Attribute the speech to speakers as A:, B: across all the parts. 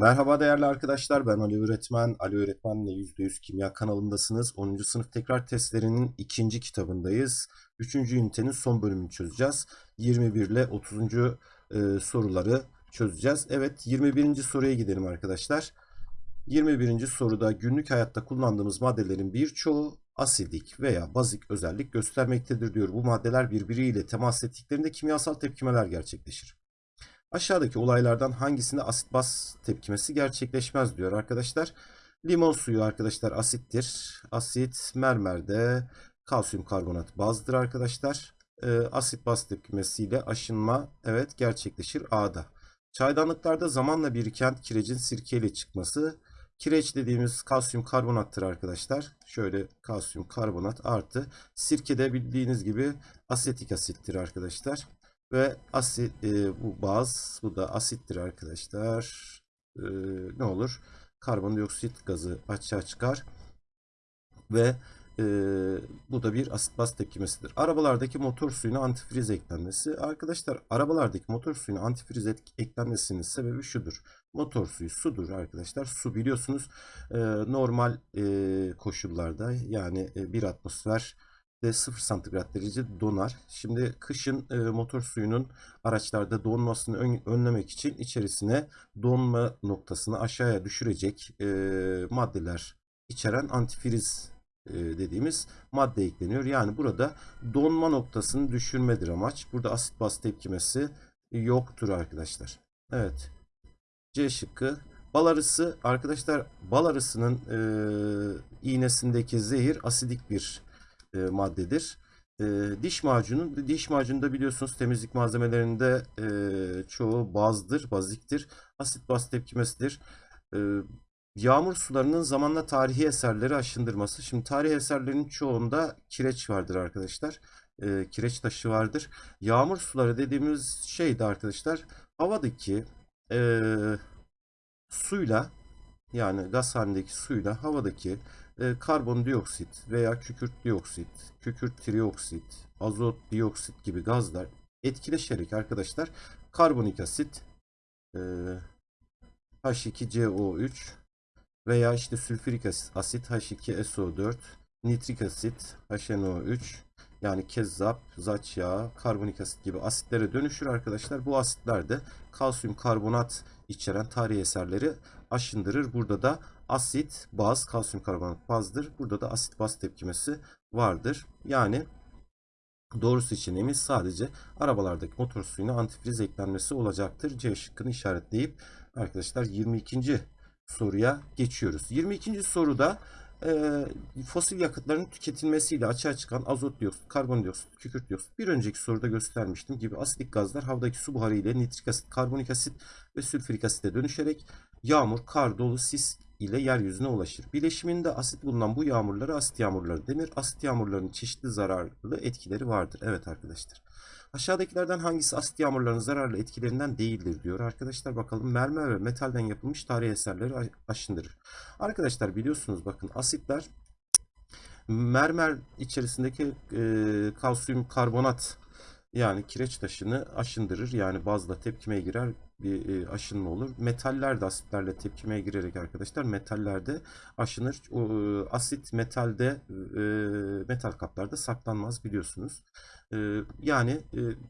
A: Merhaba değerli arkadaşlar ben Ali Öğretmen. Ali Öğretmen'le %100 Kimya kanalındasınız. 10. sınıf tekrar testlerinin ikinci kitabındayız. 3. ünitenin son bölümünü çözeceğiz. 21 ile 30. e, soruları çözeceğiz. Evet 21. soruya gidelim arkadaşlar. 21. soruda günlük hayatta kullandığımız maddelerin birçoğu asidik veya bazik özellik göstermektedir diyor. Bu maddeler birbiriyle temas ettiklerinde kimyasal tepkimeler gerçekleşir. Aşağıdaki olaylardan hangisinde asit baz tepkimesi gerçekleşmez diyor arkadaşlar. Limon suyu arkadaşlar asittir. Asit mermerde kalsiyum karbonat bazdır arkadaşlar. Ee, asit baz tepkimesiyle aşınma evet gerçekleşir A'da. Çaydanlıklarda zamanla biriken kirecin sirkeyle çıkması. Kireç dediğimiz kalsiyum karbonattır arkadaşlar. Şöyle kalsiyum karbonat artı sirkede bildiğiniz gibi asetik asittir arkadaşlar. Ve asit e, bu baz bu da asittir arkadaşlar. E, ne olur? Karbondioksit gazı açığa çıkar. Ve e, bu da bir asit baz tepkimesidir. Arabalardaki motor suyuna antifriz eklenmesi. Arkadaşlar arabalardaki motor suyuna antifriz eklenmesinin sebebi şudur. Motor suyu sudur arkadaşlar. Su biliyorsunuz e, normal e, koşullarda yani e, bir atmosfer de 0 santigrat derece donar. Şimdi kışın e, motor suyunun araçlarda donmasını ön, önlemek için içerisine donma noktasını aşağıya düşürecek e, maddeler içeren antifriz e, dediğimiz madde ekleniyor. Yani burada donma noktasını düşürmedir amaç. Burada asit baz tepkimesi yoktur arkadaşlar. Evet. C şıkkı. Bal arısı arkadaşlar bal arısının e, iğnesindeki zehir asidik bir e, maddedir. E, diş macunu, diş macunu biliyorsunuz temizlik malzemelerinde e, çoğu bazdır, baziktir. Asit baz tepkimesidir. E, yağmur sularının zamanla tarihi eserleri aşındırması. Şimdi tarihi eserlerin çoğunda kireç vardır arkadaşlar. E, kireç taşı vardır. Yağmur suları dediğimiz şey de arkadaşlar havadaki e, suyla yani gaz halindeki suyla havadaki e, karbondioksit veya kükürt dioksit, kükürt trioksit, azot dioksit gibi gazlar etkileşerek arkadaşlar karbonik asit e, H2CO3 veya işte sülfürik asit H2SO4, nitrik asit HNO3 yani kezzap, zaç yağı, karbonik asit gibi asitlere dönüşür arkadaşlar. Bu asitler de kalsiyum karbonat içeren tarihi eserleri aşındırır. Burada da asit, baz, kalsiyum karbonat bazdır. Burada da asit baz tepkimesi vardır. Yani doğru seçeneğimiz sadece arabalardaki motor suyuna antifriz eklenmesi olacaktır. C şıkkını işaretleyip arkadaşlar 22. soruya geçiyoruz. 22. soruda e, fosil yakıtların tüketilmesiyle açığa çıkan azot dioksit, karbondioksit, kükürt dioksit bir önceki soruda göstermiştim gibi asidik gazlar havadaki su buharı ile nitrik asit, karbonik asit ve sülfürik asite dönüşerek yağmur, kar, dolu, sis ile yeryüzüne ulaşır. Bileşiminde asit bulunan bu yağmurlara asit yağmurları denir. Asit yağmurlarının çeşitli zararlı etkileri vardır. Evet arkadaşlar. Aşağıdakilerden hangisi asit yağmurlarının zararlı etkilerinden değildir diyor. Arkadaşlar bakalım mermer ve metalden yapılmış tarihi eserleri aşındırır. Arkadaşlar biliyorsunuz bakın asitler mermer içerisindeki e, kalsiyum karbonat yani kireç taşını aşındırır. Yani bazla tepkimeye girer bir e, aşınma olur. Metaller de asitlerle tepkimeye girerek arkadaşlar metallerde aşınır. O, e, asit metalde e, metal kaplarda saklanmaz biliyorsunuz. Yani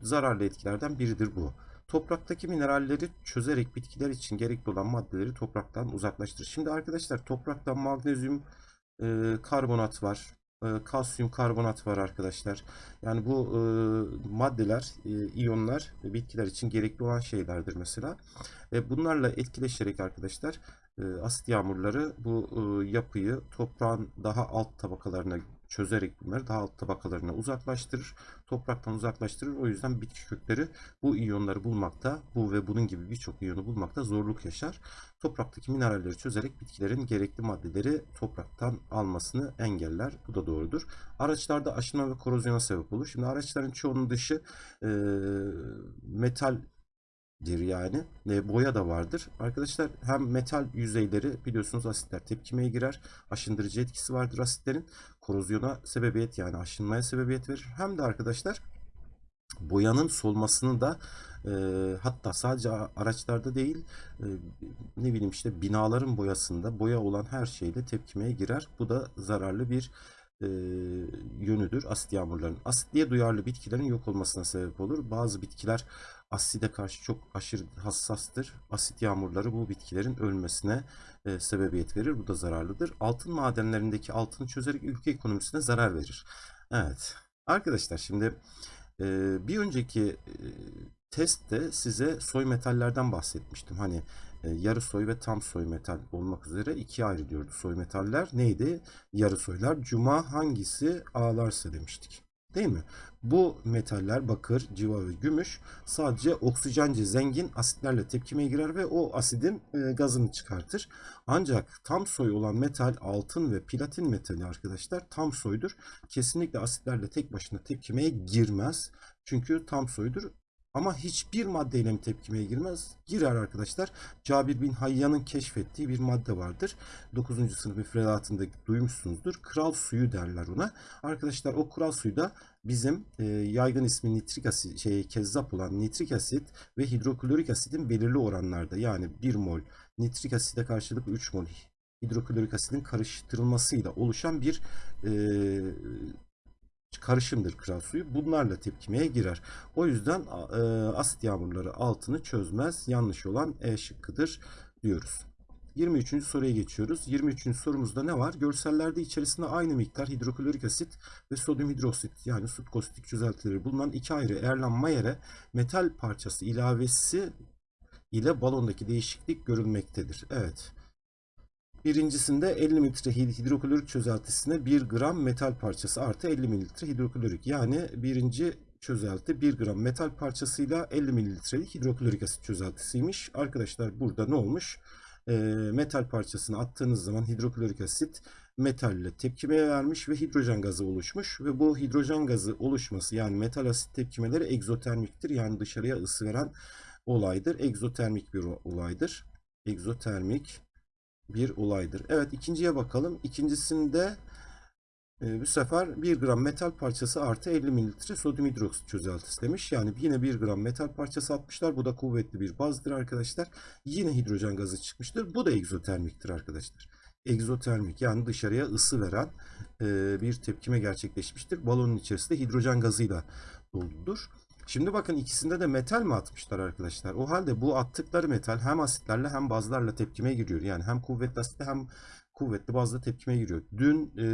A: zararlı etkilerden biridir bu. Topraktaki mineralleri çözerek bitkiler için gerekli olan maddeleri topraktan uzaklaştırır. Şimdi arkadaşlar topraktan magnezyum karbonat var e, kalsiyum karbonat var arkadaşlar. Yani bu e, maddeler, e, iyonlar e, bitkiler için gerekli olan şeylerdir mesela. E, bunlarla etkileşerek arkadaşlar e, asit yağmurları bu e, yapıyı toprağın daha alt tabakalarına çözerek bunları daha alt tabakalarına uzaklaştırır. Topraktan uzaklaştırır. O yüzden bitki kökleri bu iyonları bulmakta, bu ve bunun gibi birçok iyonu bulmakta zorluk yaşar. Topraktaki mineralleri çözerek bitkilerin gerekli maddeleri topraktan almasını engeller. Bu da doğrudur. Araçlarda aşınma ve korozyona sebep olur. Şimdi araçların çoğunun dışı e, metal yani. E, boya da vardır. Arkadaşlar hem metal yüzeyleri biliyorsunuz asitler tepkimeye girer. Aşındırıcı etkisi vardır asitlerin. Korozyona sebebiyet yani aşınmaya sebebiyet verir. Hem de arkadaşlar boyanın solmasını da E, hatta sadece araçlarda değil e, ne bileyim işte binaların boyasında boya olan her şeyle tepkimeye girer. Bu da zararlı bir e, yönüdür asit yağmurların. Asitliğe duyarlı bitkilerin yok olmasına sebep olur. Bazı bitkiler aside karşı çok aşırı hassastır. Asit yağmurları bu bitkilerin ölmesine e, sebebiyet verir. Bu da zararlıdır. Altın madenlerindeki altını çözerek ülke ekonomisine zarar verir. Evet. Arkadaşlar şimdi e, bir önceki e, testte size soy metallerden bahsetmiştim. Hani yarı soy ve tam soy metal olmak üzere ikiye ayrılıyordu soy metaller. Neydi? Yarı soylar. Cuma hangisi ağlarsa demiştik. Değil mi? Bu metaller bakır, civa ve gümüş sadece oksijence zengin asitlerle tepkimeye girer ve o asidin e, gazını çıkartır. Ancak tam soy olan metal altın ve platin metali arkadaşlar tam soydur. Kesinlikle asitlerle tek başına tepkimeye girmez. Çünkü tam soydur. Ama hiçbir maddeyle mi tepkimeye girmez? Girer arkadaşlar. Cabir bin Hayyan'ın keşfettiği bir madde vardır. 9. sınıf müfredatında duymuşsunuzdur. Kral suyu derler ona. Arkadaşlar o kral suyu da bizim e, yaygın ismi nitrik asit, şey, kezzap olan nitrik asit ve hidroklorik asitin belirli oranlarda yani 1 mol nitrik asite karşılık 3 mol hidroklorik asitin karıştırılmasıyla oluşan bir e, karışımdır kral suyu. Bunlarla tepkimeye girer. O yüzden e, asit yağmurları altını çözmez. Yanlış olan E şıkkıdır diyoruz. 23. soruya geçiyoruz. 23. sorumuzda ne var? Görsellerde içerisinde aynı miktar hidroklorik asit ve sodyum hidroksit yani sut kostik çözeltileri bulunan iki ayrı Erlen Mayer'e metal parçası ilavesi ile balondaki değişiklik görülmektedir. Evet. Birincisinde 50 mililitre hidroklorik çözeltisine 1 gram metal parçası artı 50 mililitre hidroklorik. Yani birinci çözelti 1 gram metal parçasıyla 50 mililitrelik hidroklorik asit çözeltisiymiş. Arkadaşlar burada ne olmuş? E, metal parçasını attığınız zaman hidroklorik asit metalle tepkimeye vermiş ve hidrojen gazı oluşmuş. Ve bu hidrojen gazı oluşması yani metal asit tepkimeleri egzotermiktir. Yani dışarıya ısı veren olaydır. Egzotermik bir olaydır. Egzotermik bir olaydır. Evet ikinciye bakalım. İkincisinde e, bu sefer 1 gram metal parçası artı 50 mililitre sodyum hidroksit çözeltisi demiş. Yani yine 1 gram metal parçası atmışlar. Bu da kuvvetli bir bazdır arkadaşlar. Yine hidrojen gazı çıkmıştır. Bu da egzotermiktir arkadaşlar. Egzotermik yani dışarıya ısı veren e, bir tepkime gerçekleşmiştir. Balonun içerisinde hidrojen gazıyla doludur. Şimdi bakın ikisinde de metal mi atmışlar arkadaşlar? O halde bu attıkları metal hem asitlerle hem bazlarla tepkimeye giriyor. Yani hem kuvvetli asitle hem kuvvetli bazla tepkimeye giriyor. Dün e,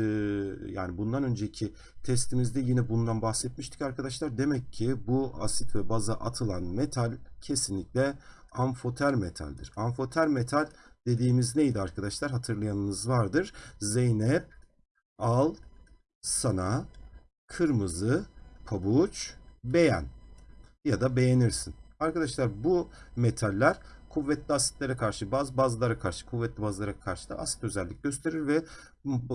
A: yani bundan önceki testimizde yine bundan bahsetmiştik arkadaşlar. Demek ki bu asit ve baza atılan metal kesinlikle amfoter metaldir. Amfoter metal dediğimiz neydi arkadaşlar? Hatırlayanınız vardır. Zeynep al sana kırmızı pabuç beğen ya da beğenirsin. Arkadaşlar bu metaller kuvvetli asitlere karşı baz, bazlara karşı, kuvvetli bazlara karşı da asit özellik gösterir ve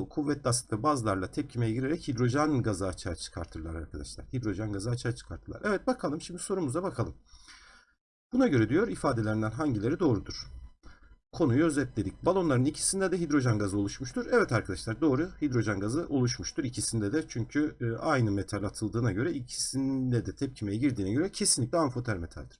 A: kuvvetli asit ve bazlarla tepkimeye girerek hidrojen gazı açığa çıkartırlar arkadaşlar. Hidrojen gazı açığa çıkartırlar. Evet bakalım şimdi sorumuza bakalım. Buna göre diyor ifadelerinden hangileri doğrudur? Konuyu özetledik. Balonların ikisinde de hidrojen gazı oluşmuştur. Evet arkadaşlar doğru hidrojen gazı oluşmuştur ikisinde de. Çünkü e, aynı metal atıldığına göre ikisinde de tepkimeye girdiğine göre kesinlikle amfoter metaldir.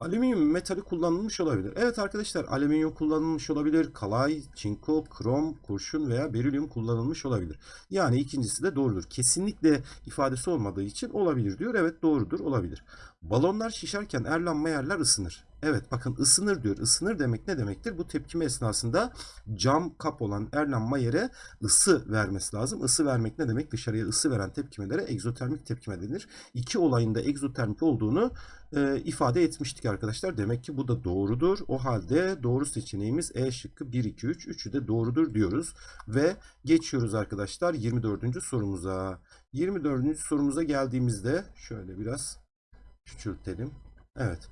A: Alüminyum metali kullanılmış olabilir. Evet arkadaşlar alüminyum kullanılmış olabilir. Kalay, çinko, krom, kurşun veya berilyum kullanılmış olabilir. Yani ikincisi de doğrudur. Kesinlikle ifadesi olmadığı için olabilir diyor. Evet doğrudur olabilir. Balonlar şişerken Erlen Mayer'ler ısınır. Evet bakın ısınır diyor. Isınır demek ne demektir? Bu tepkime esnasında cam kap olan Erlen Mayer'e ısı vermesi lazım. Isı vermek ne demek? Dışarıya ısı veren tepkimelere egzotermik tepkime denir. İki olayın da egzotermik olduğunu e, ifade etmiştik arkadaşlar. Demek ki bu da doğrudur. O halde doğru seçeneğimiz E şıkkı 1, 2, 3. Üçü de doğrudur diyoruz. Ve geçiyoruz arkadaşlar 24. sorumuza. 24. sorumuza geldiğimizde şöyle biraz küçültelim. Evet.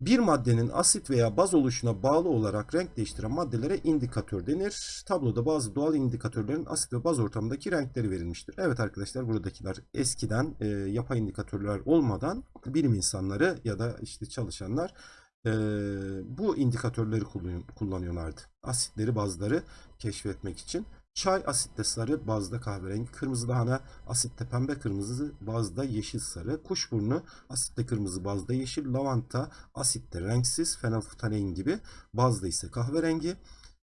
A: Bir maddenin asit veya baz oluşuna bağlı olarak renk değiştiren maddelere indikatör denir. Tabloda bazı doğal indikatörlerin asit ve baz ortamındaki renkleri verilmiştir. Evet arkadaşlar buradakiler eskiden e, yapay indikatörler olmadan bilim insanları ya da işte çalışanlar e, bu indikatörleri kullanıyorlardı. Asitleri bazları keşfetmek için. Çay asitte sarı, bazda kahverengi. Kırmızı lahana asitte pembe kırmızı, bazda yeşil sarı. Kuşburnu asitte kırmızı, bazda yeşil. Lavanta asitte renksiz, fenolftalein gibi. Bazda ise kahverengi.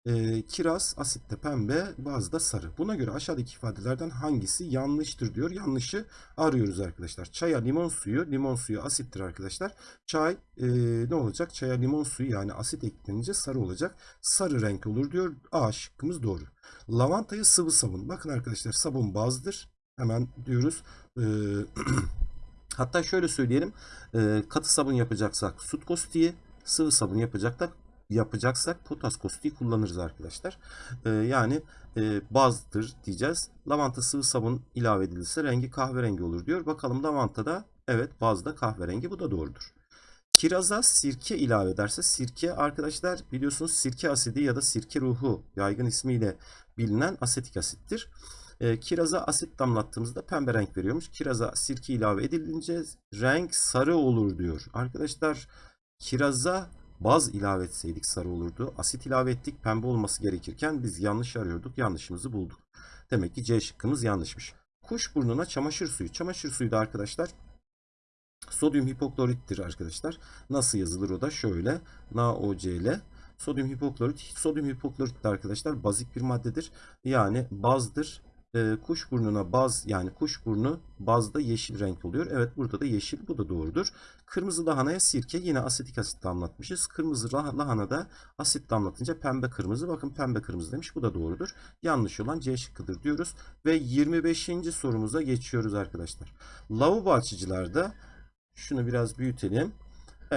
A: Ee, kiraz asitte pembe, bazda sarı. Buna göre aşağıdaki ifadelerden hangisi yanlıştır diyor. Yanlışı arıyoruz arkadaşlar. Çaya limon suyu, limon suyu asittir arkadaşlar. Çay e, ne olacak? Çaya limon suyu yani asit eklenince sarı olacak. Sarı renk olur diyor. A şıkkımız doğru. Lavantayı sıvı sabun. Bakın arkadaşlar sabun bazdır. Hemen diyoruz. Ee, hatta şöyle söyleyelim. Ee, katı sabun yapacaksak sut kostiği, sıvı sabun yapacaksak yapacaksak potas kostiği kullanırız arkadaşlar. Ee, yani e, bazdır diyeceğiz. Lavanta sıvı sabun ilave edilirse rengi kahverengi olur diyor. Bakalım lavantada evet bazda kahverengi bu da doğrudur. Kiraza sirke ilave ederse sirke arkadaşlar biliyorsunuz sirke asidi ya da sirke ruhu yaygın ismiyle bilinen asetik asittir. E, kiraza asit damlattığımızda pembe renk veriyormuş. Kiraza sirke ilave edilince renk sarı olur diyor. Arkadaşlar kiraza baz ilave etseydik sarı olurdu. Asit ilave ettik pembe olması gerekirken biz yanlış arıyorduk. Yanlışımızı bulduk. Demek ki C şıkkımız yanlışmış. Kuş burnuna çamaşır suyu. Çamaşır suyu da arkadaşlar sodyum hipoklorittir arkadaşlar. Nasıl yazılır o da şöyle. NaOCl sodyum hipoklorit. Sodyum hipoklorit de arkadaşlar bazik bir maddedir. Yani bazdır. E, kuş burnuna baz yani kuş burnu bazda yeşil renk oluyor. Evet burada da yeşil bu da doğrudur. Kırmızı lahanaya sirke yine asetik asit damlatmışız. Kırmızı lah lahanada asit damlatınca pembe kırmızı. Bakın pembe kırmızı demiş bu da doğrudur. Yanlış olan C şıkkıdır diyoruz. Ve 25. sorumuza geçiyoruz arkadaşlar. Lavabo açıcılarda şunu biraz büyütelim.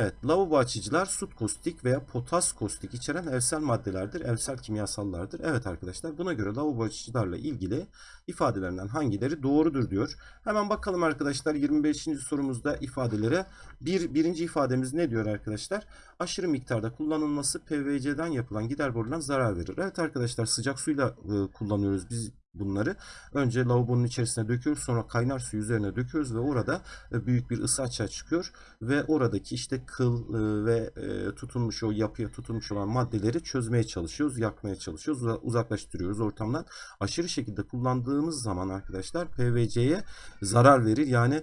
A: Evet, lavabo açıcılar sut kostik veya potas kostik içeren evsel maddelerdir, evsel kimyasallardır. Evet arkadaşlar, buna göre lavabo açıcılarla ilgili ifadelerinden hangileri doğrudur diyor. Hemen bakalım arkadaşlar 25. sorumuzda ifadelere. Bir, birinci ifademiz ne diyor arkadaşlar? Aşırı miktarda kullanılması PVC'den yapılan gider borularına zarar verir. Evet arkadaşlar sıcak suyla e, kullanıyoruz biz bunları. Önce lavabonun içerisine döküyoruz. Sonra kaynar suyu üzerine döküyoruz ve orada e, büyük bir ısı açığa çıkıyor. Ve oradaki işte kıl e, ve e, tutunmuş o yapıya tutunmuş olan maddeleri çözmeye çalışıyoruz. Yakmaya çalışıyoruz. Uzaklaştırıyoruz ortamdan. Aşırı şekilde kullandığımız zaman arkadaşlar PVC'ye zarar verir. Yani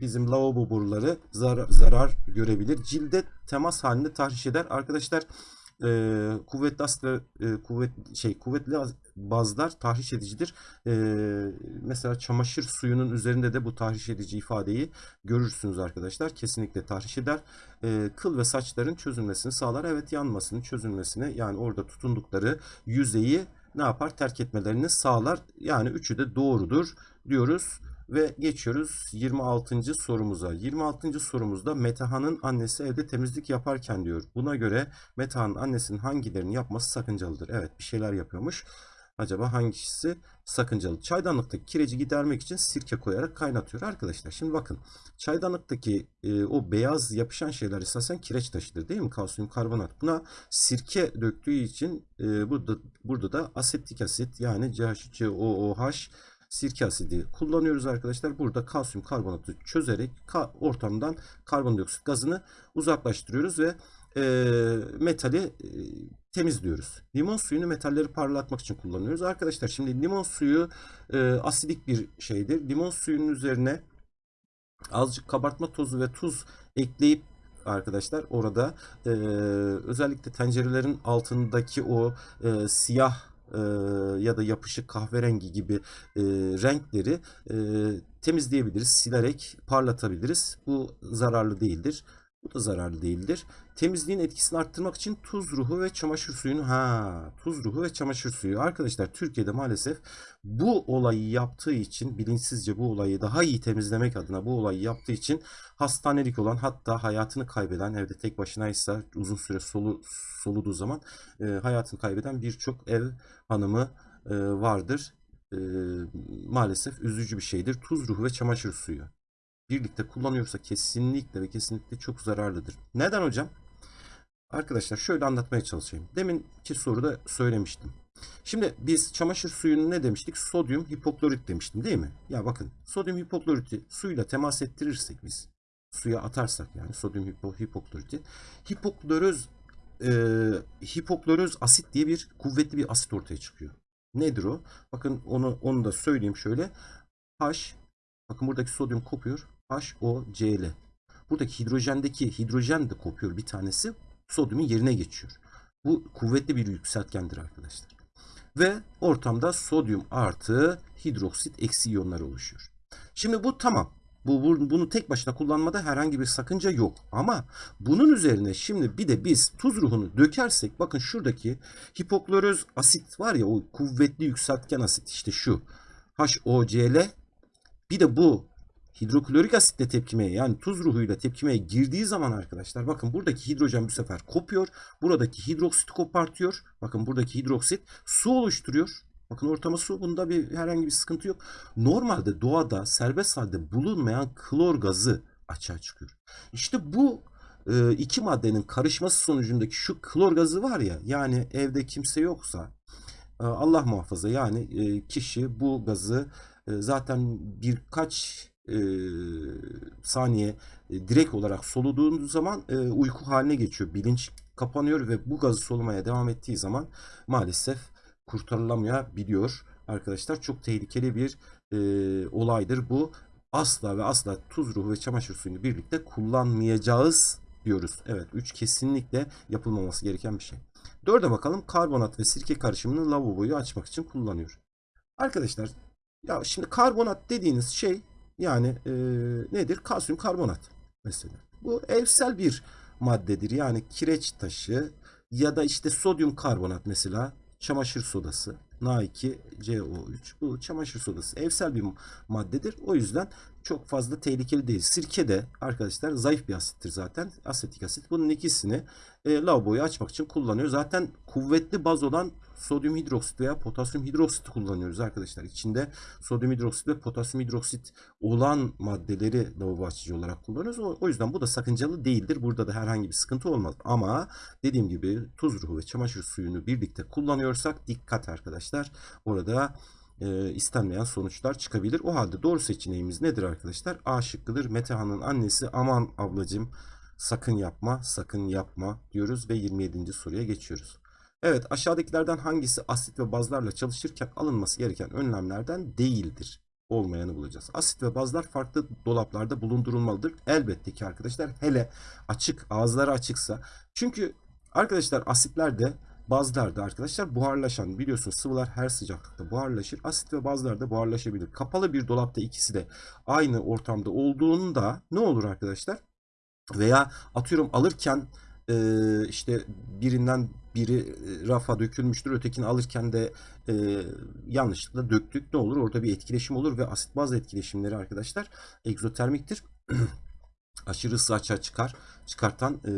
A: bizim lavabo boruları zarar, zarar görebilir. Cilde temas halinde tahriş eder. Arkadaşlar e, kuvvetli asit ve e, kuvvet şey kuvvetli bazlar tahriş edicidir. E, mesela çamaşır suyunun üzerinde de bu tahriş edici ifadeyi görürsünüz arkadaşlar. Kesinlikle tahriş eder. E, kıl ve saçların çözülmesini sağlar. Evet yanmasını, çözülmesini yani orada tutundukları yüzeyi ne yapar? Terk etmelerini sağlar. Yani üçü de doğrudur diyoruz. Ve geçiyoruz 26. sorumuza. 26. sorumuzda Metaha'nın annesi evde temizlik yaparken diyor. Buna göre Metaha'nın annesinin hangilerini yapması sakıncalıdır? Evet bir şeyler yapıyormuş. Acaba hangisi sakıncalı? Çaydanlıktaki kireci gidermek için sirke koyarak kaynatıyor arkadaşlar. Şimdi bakın çaydanlıktaki e, o beyaz yapışan şeyler esasen kireç taşıdır değil mi? Kalsiyum karbonat. Buna sirke döktüğü için e, burada burada da asetik asit yani CH3COOH sirke asidi kullanıyoruz arkadaşlar. Burada kalsiyum karbonatı çözerek ka ortamdan karbondioksit gazını uzaklaştırıyoruz ve e, metali e, temizliyoruz. Limon suyunu metalleri parlatmak için kullanıyoruz. Arkadaşlar şimdi limon suyu e, asidik bir şeydir. Limon suyunun üzerine azıcık kabartma tozu ve tuz ekleyip arkadaşlar orada e, özellikle tencerelerin altındaki o e, siyah e, ya da yapışık kahverengi gibi e, renkleri e, temizleyebiliriz. Silerek parlatabiliriz. Bu zararlı değildir. Bu da zararlı değildir. Temizliğin etkisini arttırmak için tuz ruhu ve çamaşır suyunu ha tuz ruhu ve çamaşır suyu. Arkadaşlar Türkiye'de maalesef bu olayı yaptığı için bilinçsizce bu olayı daha iyi temizlemek adına bu olayı yaptığı için hastanelik olan hatta hayatını kaybeden evde tek başınaysa uzun süre solu, soluduğu zaman e, hayatını kaybeden birçok ev hanımı e, vardır. E, maalesef üzücü bir şeydir. Tuz ruhu ve çamaşır suyu birlikte kullanıyorsa kesinlikle ve kesinlikle çok zararlıdır. Neden hocam? Arkadaşlar şöyle anlatmaya çalışayım. Deminki soruda söylemiştim. Şimdi biz çamaşır suyunu ne demiştik? Sodyum hipoklorit demiştim değil mi? Ya bakın sodyum hipokloriti suyla temas ettirirsek biz suya atarsak yani sodyum hipo, hipokloriti hipokloröz e, hipokloröz asit diye bir kuvvetli bir asit ortaya çıkıyor. Nedir o? Bakın onu onu da söyleyeyim şöyle. H bakın buradaki sodyum kopuyor. HOCl. Buradaki hidrojendeki hidrojen de kopuyor bir tanesi. Sodyumun yerine geçiyor. Bu kuvvetli bir yükseltgendir arkadaşlar. Ve ortamda sodyum artı hidroksit eksi iyonlar oluşuyor. Şimdi bu tamam. Bu, bu- bunu tek başına kullanmada herhangi bir sakınca yok. Ama bunun üzerine şimdi bir de biz tuz ruhunu dökersek bakın şuradaki hipokloröz asit var ya o kuvvetli yükseltgen asit işte şu HOCl bir de bu hidroklorik asitle tepkimeye yani tuz ruhuyla tepkimeye girdiği zaman arkadaşlar bakın buradaki hidrojen bu sefer kopuyor. Buradaki hidroksit kopartıyor. Bakın buradaki hidroksit su oluşturuyor. Bakın ortama su. Bunda bir herhangi bir sıkıntı yok. Normalde doğada serbest halde bulunmayan klor gazı açığa çıkıyor. İşte bu e, iki maddenin karışması sonucundaki şu klor gazı var ya yani evde kimse yoksa e, Allah muhafaza yani e, kişi bu gazı zaten birkaç e, saniye e, direkt olarak soluduğun zaman e, uyku haline geçiyor. Bilinç kapanıyor ve bu gazı solumaya devam ettiği zaman maalesef kurtarılamayabiliyor. Arkadaşlar çok tehlikeli bir e, olaydır bu. Asla ve asla tuz ruhu ve çamaşır suyunu birlikte kullanmayacağız diyoruz. Evet 3 kesinlikle yapılmaması gereken bir şey. 4'e bakalım karbonat ve sirke karışımını lavaboyu açmak için kullanıyor. Arkadaşlar ya şimdi karbonat dediğiniz şey yani e, nedir? Kalsiyum karbonat mesela. Bu evsel bir maddedir. Yani kireç taşı ya da işte sodyum karbonat mesela çamaşır sodası. Na2CO3 bu çamaşır sodası evsel bir maddedir. O yüzden çok fazla tehlikeli değil. Sirke de arkadaşlar zayıf bir asittir zaten. Asetik asit. Bunun ikisini e, lavaboyu açmak için kullanıyor. Zaten kuvvetli baz olan sodyum hidroksit veya potasyum hidroksit kullanıyoruz arkadaşlar. İçinde sodyum hidroksit ve potasyum hidroksit olan maddeleri lavabo açıcı olarak kullanıyoruz. O, yüzden bu da sakıncalı değildir. Burada da herhangi bir sıkıntı olmaz. Ama dediğim gibi tuz ruhu ve çamaşır suyunu birlikte kullanıyorsak dikkat arkadaşlar. Orada e, istenmeyen sonuçlar çıkabilir. O halde doğru seçeneğimiz nedir arkadaşlar? A şıkkıdır. Metehan'ın annesi aman ablacım sakın yapma sakın yapma diyoruz ve 27. soruya geçiyoruz. Evet aşağıdakilerden hangisi asit ve bazlarla çalışırken alınması gereken önlemlerden değildir? Olmayanı bulacağız. Asit ve bazlar farklı dolaplarda bulundurulmalıdır. Elbette ki arkadaşlar hele açık ağızları açıksa. Çünkü arkadaşlar asitlerde bazlarda arkadaşlar buharlaşan biliyorsunuz sıvılar her sıcaklıkta buharlaşır. Asit ve bazlar da buharlaşabilir. Kapalı bir dolapta ikisi de aynı ortamda olduğunda ne olur arkadaşlar? Veya atıyorum alırken işte birinden biri e, rafa dökülmüştür. Ötekini alırken de e, yanlışlıkla döktük. Ne olur? Orada bir etkileşim olur ve asit baz etkileşimleri arkadaşlar egzotermiktir. Aşırı ısı açığa çıkar. Çıkartan e,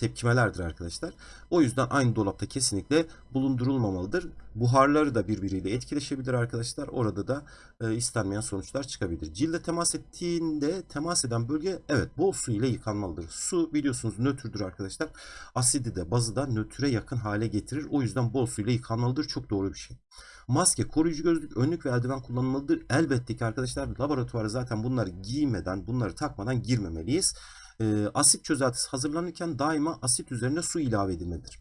A: tepkimelerdir arkadaşlar. O yüzden aynı dolapta kesinlikle bulundurulmamalıdır. Buharları da birbiriyle etkileşebilir arkadaşlar. Orada da e, istenmeyen sonuçlar çıkabilir. Cilde temas ettiğinde temas eden bölge evet bol su ile yıkanmalıdır. Su biliyorsunuz nötrdür arkadaşlar. Asidi de bazı da nötre yakın hale getirir. O yüzden bol su ile yıkanmalıdır. Çok doğru bir şey. Maske, koruyucu gözlük, önlük ve eldiven kullanılmalıdır. Elbette ki arkadaşlar laboratuvara zaten bunları giymeden, bunları takmadan girmemeliyiz. E, asit çözeltisi hazırlanırken daima asit üzerine su ilave edilmelidir.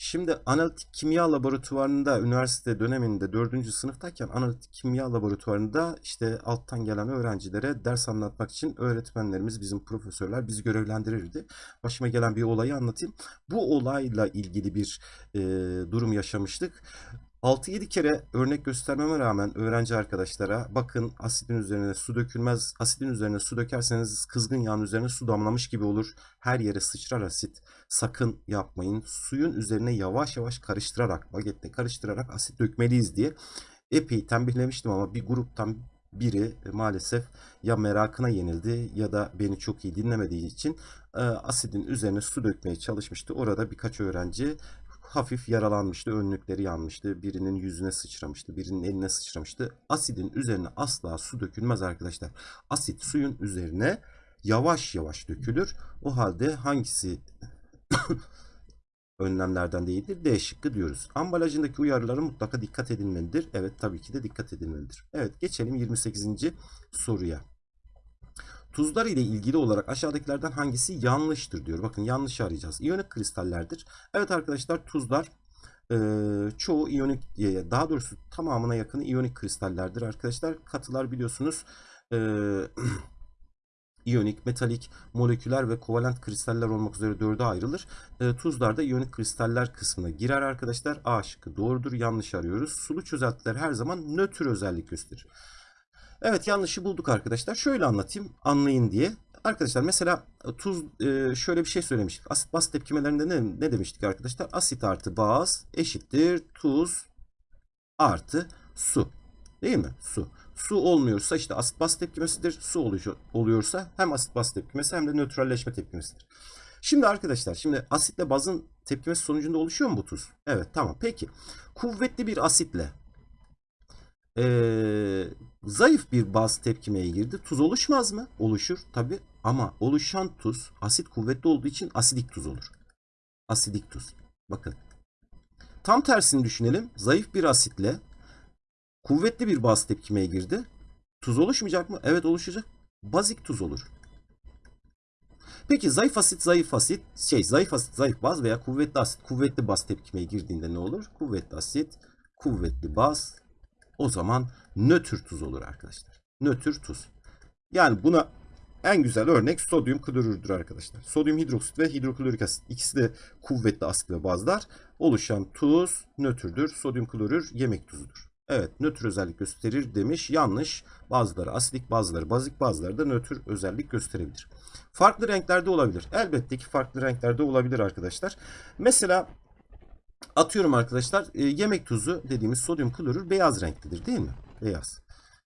A: Şimdi analitik kimya laboratuvarında üniversite döneminde 4. sınıftayken analitik kimya laboratuvarında işte alttan gelen öğrencilere ders anlatmak için öğretmenlerimiz, bizim profesörler bizi görevlendirirdi. Başıma gelen bir olayı anlatayım. Bu olayla ilgili bir e, durum yaşamıştık. 6-7 kere örnek göstermeme rağmen öğrenci arkadaşlara bakın asidin üzerine su dökülmez. Asidin üzerine su dökerseniz kızgın yağın üzerine su damlamış gibi olur. Her yere sıçrar asit. Sakın yapmayın. Suyun üzerine yavaş yavaş karıştırarak, bagetle karıştırarak asit dökmeliyiz diye epey tembihlemiştim ama bir gruptan biri maalesef ya merakına yenildi ya da beni çok iyi dinlemediği için e, asidin üzerine su dökmeye çalışmıştı. Orada birkaç öğrenci hafif yaralanmıştı, önlükleri yanmıştı, birinin yüzüne sıçramıştı, birinin eline sıçramıştı. Asidin üzerine asla su dökülmez arkadaşlar. Asit suyun üzerine yavaş yavaş dökülür. O halde hangisi önlemlerden değildir? D şıkkı diyoruz. Ambalajındaki uyarılara mutlaka dikkat edilmelidir. Evet tabii ki de dikkat edilmelidir. Evet geçelim 28. soruya. Tuzlar ile ilgili olarak aşağıdakilerden hangisi yanlıştır diyor. Bakın yanlış arayacağız. İyonik kristallerdir. Evet arkadaşlar tuzlar e, çoğu iyonik e, daha doğrusu tamamına yakını iyonik kristallerdir arkadaşlar. Katılar biliyorsunuz e, iyonik, metalik, moleküler ve kovalent kristaller olmak üzere dörde ayrılır. E, tuzlar da iyonik kristaller kısmına girer arkadaşlar. A şıkkı doğrudur. Yanlış arıyoruz. Sulu çözeltiler her zaman nötr özellik gösterir. Evet yanlışı bulduk arkadaşlar. Şöyle anlatayım anlayın diye. Arkadaşlar mesela tuz e, şöyle bir şey söylemiştik. Asit baz tepkimelerinde ne, ne demiştik arkadaşlar? Asit artı baz eşittir tuz artı su. Değil mi? Su. Su olmuyorsa işte asit baz tepkimesidir. Su oluyor, oluyorsa hem asit baz tepkimesi hem de nötralleşme tepkimesidir. Şimdi arkadaşlar şimdi asitle bazın tepkimesi sonucunda oluşuyor mu bu tuz? Evet tamam. Peki kuvvetli bir asitle ee, zayıf bir baz tepkimeye girdi. Tuz oluşmaz mı? Oluşur tabi ama oluşan tuz asit kuvvetli olduğu için asidik tuz olur. Asidik tuz. Bakın. Tam tersini düşünelim. Zayıf bir asitle kuvvetli bir baz tepkimeye girdi. Tuz oluşmayacak mı? Evet oluşacak. Bazik tuz olur. Peki zayıf asit zayıf asit şey zayıf asit zayıf baz veya kuvvetli asit kuvvetli baz tepkimeye girdiğinde ne olur? Kuvvetli asit kuvvetli baz o zaman nötr tuz olur arkadaşlar. Nötr tuz. Yani buna en güzel örnek sodyum klorürdür arkadaşlar. Sodyum hidroksit ve hidroklorik asit. İkisi de kuvvetli asit ve bazlar. Oluşan tuz nötrdür. Sodyum klorür yemek tuzudur. Evet nötr özellik gösterir demiş. Yanlış. Bazıları asidik bazıları bazik bazıları da nötr özellik gösterebilir. Farklı renklerde olabilir. Elbette ki farklı renklerde olabilir arkadaşlar. Mesela Atıyorum arkadaşlar e, yemek tuzu dediğimiz sodyum klorür beyaz renklidir değil mi? Beyaz.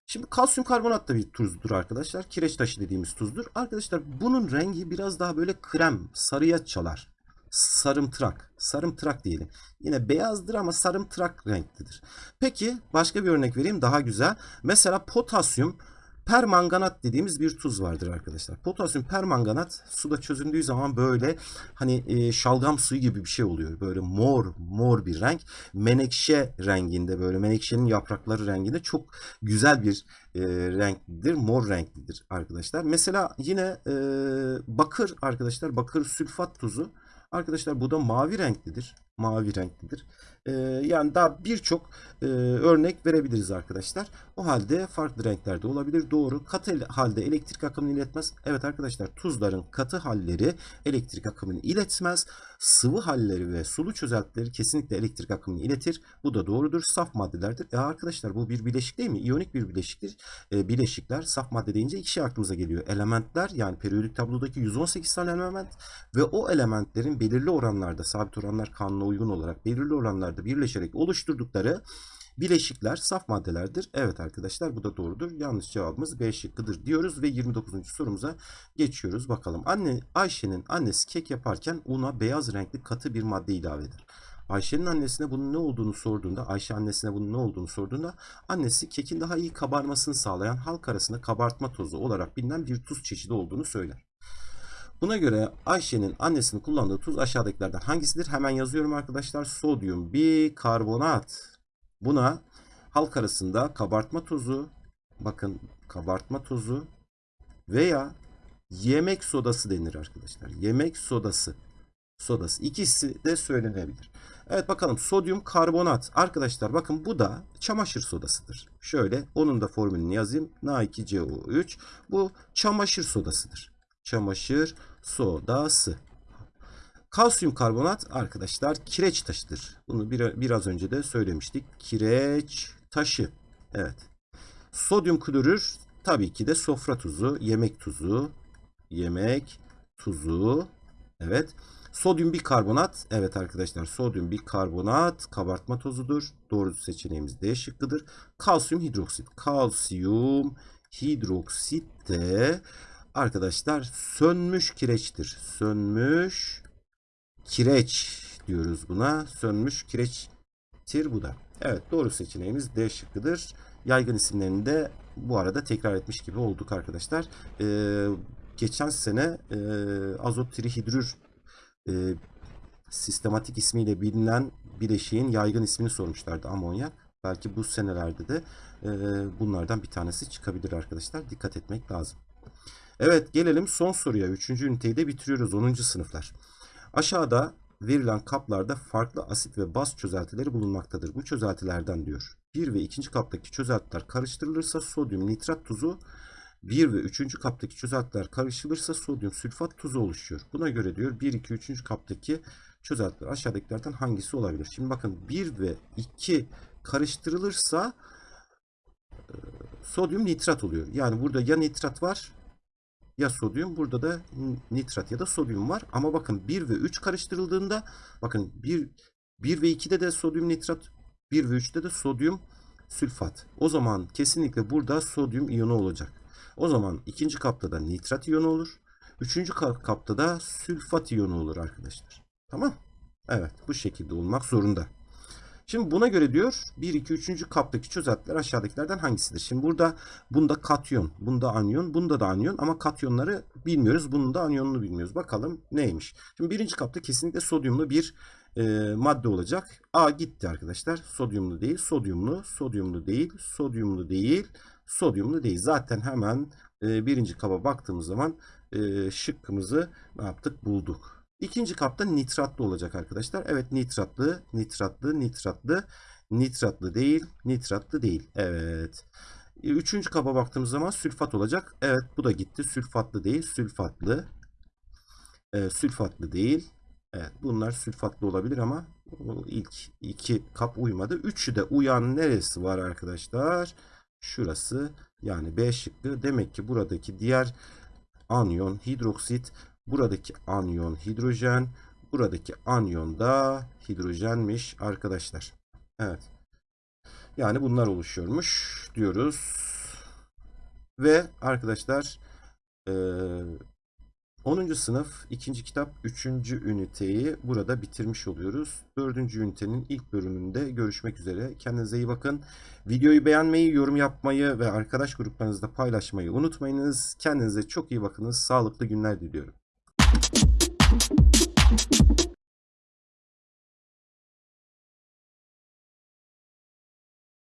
A: Şimdi kalsiyum karbonat da bir tuzdur arkadaşlar. Kireç taşı dediğimiz tuzdur. Arkadaşlar bunun rengi biraz daha böyle krem, sarıya çalar. Sarımtırak, sarımtırak diyelim. Yine beyazdır ama sarımtırak renklidir. Peki başka bir örnek vereyim daha güzel. Mesela potasyum permanganat dediğimiz bir tuz vardır arkadaşlar. Potasyum permanganat suda çözündüğü zaman böyle hani e, şalgam suyu gibi bir şey oluyor. Böyle mor mor bir renk. Menekşe renginde böyle menekşenin yaprakları renginde çok güzel bir e, renklidir. Mor renklidir arkadaşlar. Mesela yine e, bakır arkadaşlar bakır sülfat tuzu. Arkadaşlar bu da mavi renklidir. Mavi renklidir. Ee, yani daha birçok e, örnek verebiliriz arkadaşlar. O halde farklı renklerde olabilir. Doğru. Katı halde elektrik akımını iletmez. Evet arkadaşlar tuzların katı halleri elektrik akımını iletmez. Sıvı halleri ve sulu çözeltileri kesinlikle elektrik akımını iletir. Bu da doğrudur. Saf maddelerdir. E arkadaşlar bu bir bileşik değil mi? İyonik bir bileşiktir. E, bileşikler saf madde deyince iki şey aklımıza geliyor. Elementler yani periyodik tablodaki 118 tane element ve o elementlerin belirli oranlarda sabit oranlar kanuna uygun olarak belirli oranlarda birleşerek oluşturdukları bileşikler saf maddelerdir. Evet arkadaşlar bu da doğrudur. Yanlış cevabımız B şıkkıdır diyoruz ve 29. sorumuza geçiyoruz. Bakalım. Anne Ayşe'nin annesi kek yaparken una beyaz renkli katı bir madde ilave eder. Ayşe'nin annesine bunun ne olduğunu sorduğunda, Ayşe annesine bunun ne olduğunu sorduğunda annesi kekin daha iyi kabarmasını sağlayan halk arasında kabartma tozu olarak bilinen bir tuz çeşidi olduğunu söyler. Buna göre Ayşe'nin annesinin kullandığı tuz aşağıdakilerden hangisidir? Hemen yazıyorum arkadaşlar. Sodyum bikarbonat. Buna halk arasında kabartma tozu, bakın kabartma tozu veya yemek sodası denir arkadaşlar. Yemek sodası. Sodası. İkisi de söylenebilir. Evet bakalım sodyum karbonat. Arkadaşlar bakın bu da çamaşır sodasıdır. Şöyle onun da formülünü yazayım. Na2CO3. Bu çamaşır sodasıdır. Çamaşır sodası. Kalsiyum karbonat arkadaşlar kireç taşıdır. Bunu bir, biraz önce de söylemiştik. Kireç taşı. Evet. Sodyum klorür tabii ki de sofra tuzu, yemek tuzu, yemek tuzu. Evet. Sodyum bikarbonat. Evet arkadaşlar sodyum bikarbonat kabartma tozudur. Doğru seçeneğimiz D şıkkıdır. Kalsiyum hidroksit. Kalsiyum hidroksit de arkadaşlar sönmüş kireçtir. Sönmüş kireç diyoruz buna. Sönmüş kireçtir bu da. Evet doğru seçeneğimiz D şıkkıdır. Yaygın isimlerini de bu arada tekrar etmiş gibi olduk arkadaşlar. Ee, geçen sene e, azot trihidrür e, sistematik ismiyle bilinen bileşiğin yaygın ismini sormuşlardı amonyak. Belki bu senelerde de e, bunlardan bir tanesi çıkabilir arkadaşlar. Dikkat etmek lazım. Evet gelelim son soruya. Üçüncü üniteyi de bitiriyoruz 10. sınıflar. Aşağıda verilen kaplarda farklı asit ve baz çözeltileri bulunmaktadır. Bu çözeltilerden diyor. 1 ve 2. kaptaki çözeltiler karıştırılırsa sodyum nitrat tuzu 1 ve 3. kaptaki çözeltiler karıştırılırsa sodyum sülfat tuzu oluşuyor. Buna göre diyor 1, 2, 3. kaptaki çözeltiler aşağıdakilerden hangisi olabilir? Şimdi bakın 1 ve 2 karıştırılırsa e, sodyum nitrat oluyor. Yani burada ya nitrat var ya sodyum. Burada da nitrat ya da sodyum var. Ama bakın 1 ve 3 karıştırıldığında bakın 1, 1 ve 2'de de sodyum nitrat 1 ve 3'te de sodyum sülfat. O zaman kesinlikle burada sodyum iyonu olacak. O zaman ikinci kapta da nitrat iyonu olur. Üçüncü ka- kapta da sülfat iyonu olur arkadaşlar. Tamam. Evet bu şekilde olmak zorunda. Şimdi buna göre diyor 1, 2, 3. kaptaki çözeltiler aşağıdakilerden hangisidir? Şimdi burada bunda katyon, bunda anyon, bunda da anyon ama katyonları bilmiyoruz. Bunun da anyonunu bilmiyoruz. Bakalım neymiş? Şimdi birinci kapta kesinlikle sodyumlu bir e, madde olacak. A gitti arkadaşlar. Sodyumlu değil, sodyumlu, sodyumlu değil, sodyumlu değil, sodyumlu değil. Zaten hemen e, birinci kaba baktığımız zaman e, şıkkımızı ne yaptık? Bulduk. İkinci kapta nitratlı olacak arkadaşlar. Evet nitratlı, nitratlı, nitratlı, nitratlı değil, nitratlı değil. Evet. Üçüncü kaba baktığımız zaman sülfat olacak. Evet bu da gitti. Sülfatlı değil, sülfatlı. Ee, sülfatlı değil. Evet bunlar sülfatlı olabilir ama ilk iki kap uymadı. Üçü de uyan neresi var arkadaşlar? Şurası yani B şıkkı. Demek ki buradaki diğer anyon hidroksit Buradaki anyon hidrojen, buradaki anyon da hidrojenmiş arkadaşlar. Evet. Yani bunlar oluşuyormuş diyoruz. Ve arkadaşlar 10. sınıf 2. kitap 3. üniteyi burada bitirmiş oluyoruz. 4. ünitenin ilk bölümünde görüşmek üzere. Kendinize iyi bakın. Videoyu beğenmeyi, yorum yapmayı ve arkadaş gruplarınızda paylaşmayı unutmayınız. Kendinize çok iyi bakınız. Sağlıklı günler diliyorum. Thank you.